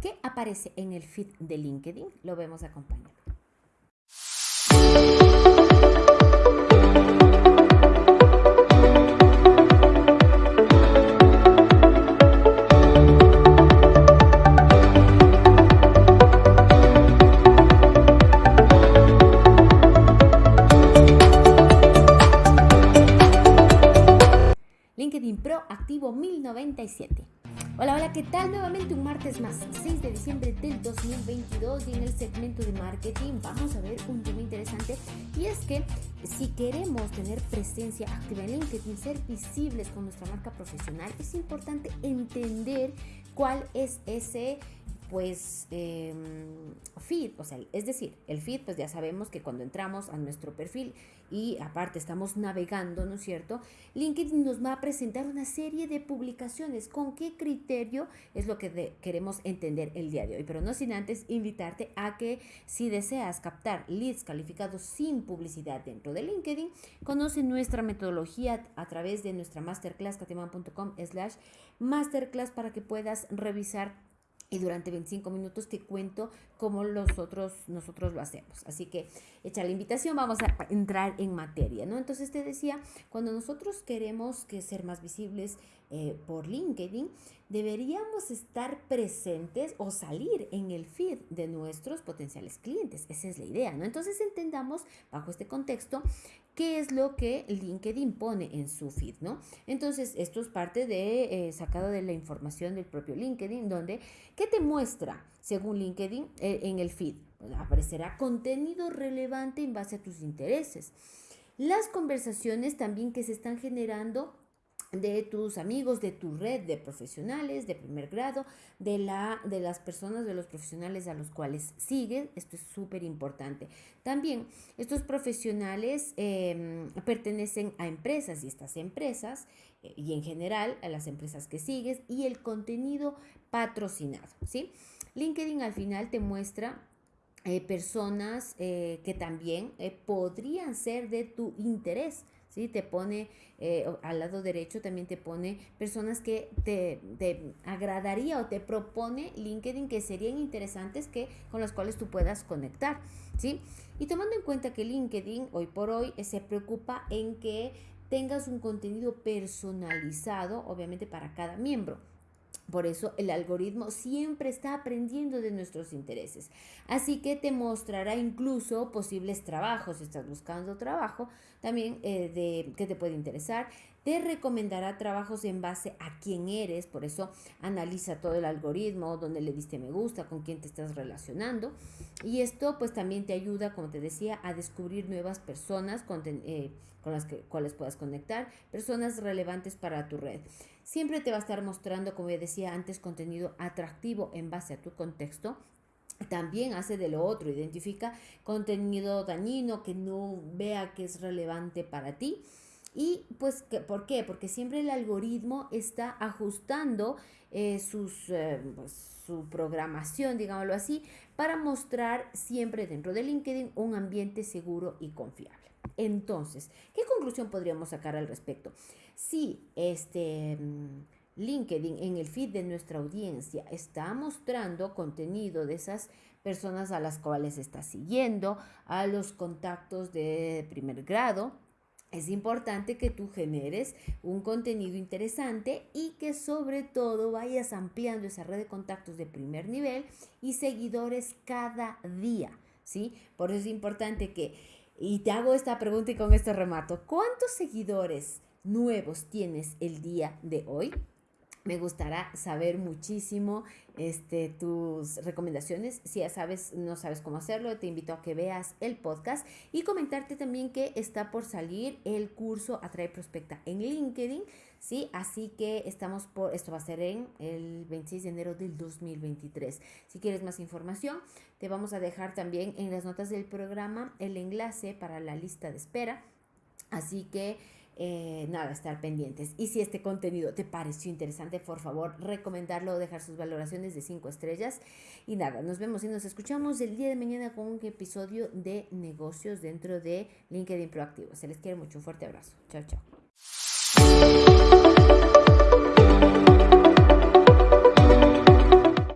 ¿Qué aparece en el feed de LinkedIn? Lo vemos acompañado. LinkedIn Pro activo 1097. Hola, hola, ¿qué tal? Nuevamente un martes más, 6 de diciembre del 2022 y en el segmento de marketing vamos a ver un tema interesante y es que si queremos tener presencia activa en LinkedIn, ser visibles con nuestra marca profesional, es importante entender cuál es ese pues eh, feed, o sea, es decir, el feed, pues ya sabemos que cuando entramos a nuestro perfil y aparte estamos navegando, ¿no es cierto? LinkedIn nos va a presentar una serie de publicaciones. ¿Con qué criterio? Es lo que queremos entender el día de hoy. Pero no sin antes invitarte a que si deseas captar leads calificados sin publicidad dentro de LinkedIn, conoce nuestra metodología a través de nuestra masterclass, katiman.com slash masterclass para que puedas revisar y durante 25 minutos te cuento cómo nosotros, nosotros lo hacemos. Así que hecha la invitación, vamos a entrar en materia, ¿no? Entonces te decía, cuando nosotros queremos que ser más visibles eh, por LinkedIn, deberíamos estar presentes o salir en el feed de nuestros potenciales clientes. Esa es la idea, ¿no? Entonces entendamos bajo este contexto qué es lo que LinkedIn pone en su feed, ¿no? Entonces, esto es parte de eh, sacado de la información del propio LinkedIn, donde, ¿qué te muestra según LinkedIn eh, en el feed? aparecerá contenido relevante en base a tus intereses. Las conversaciones también que se están generando de tus amigos, de tu red de profesionales de primer grado, de, la, de las personas, de los profesionales a los cuales sigues. Esto es súper importante. También estos profesionales em, pertenecen a empresas y estas empresas, eh, y en general a las empresas que sigues, y el contenido patrocinado. ¿sí? LinkedIn al final te muestra eh, personas eh, que también podrían ser de tu interés. ¿sí? Te pone eh, al lado derecho, también te pone personas que te, te, agradaría o te propone LinkedIn que serían interesantes que, con las cuales tú puedas conectar, ¿sí? Y tomando en cuenta que LinkedIn hoy por hoy eh, se preocupa en que tengas un contenido personalizado, obviamente para cada miembro. Por eso el algoritmo siempre está aprendiendo de nuestros intereses. Así que te mostrará incluso posibles trabajos. Si estás buscando trabajo, también eh, de que te puede interesar. Te recomendará trabajos en base a quién eres. Por eso analiza todo el algoritmo, dónde le diste me gusta, con quién te estás relacionando. Y esto pues también te ayuda, como te decía, a descubrir nuevas personas con, eh, con las que, cuales puedas conectar, personas relevantes para tu red. Siempre te va a estar mostrando, como decía antes, contenido atractivo en base a tu contexto. También hace de lo otro, identifica contenido dañino que no vea que es relevante para ti. Y pues, ¿por qué? Porque siempre el algoritmo está ajustando eh, sus, eh, pues, su programación, digámoslo así, para mostrar siempre dentro de LinkedIn un ambiente seguro y confiable. Entonces, ¿qué conclusión podríamos sacar al respecto? Si este mm, LinkedIn en el feed de nuestra audiencia está mostrando contenido de esas personas a las cuales está siguiendo, a los contactos de primer grado, es importante que tú generes un contenido interesante y que sobre todo vayas ampliando esa red de contactos de primer nivel y seguidores cada día, ¿sí? Por eso es importante que, y te hago esta pregunta y con esto remato, ¿cuántos seguidores nuevos tienes el día de hoy? Me gustará saber muchísimo este, tus recomendaciones. Si ya sabes, no sabes cómo hacerlo, te invito a que veas el podcast y comentarte también que está por salir el curso Atrae Prospecta en LinkedIn. Sí, así que estamos por, esto va a ser en el 26 de enero del 2023. Si quieres más información, te vamos a dejar también en las notas del programa el enlace para la lista de espera. Así que eh, nada, estar pendientes. Y si este contenido te pareció interesante, por favor, recomendarlo, dejar sus valoraciones de 5 estrellas. Y nada, nos vemos y nos escuchamos el día de mañana con un episodio de negocios dentro de LinkedIn Proactivo. Se les quiere mucho. Un fuerte abrazo. Chao, chao.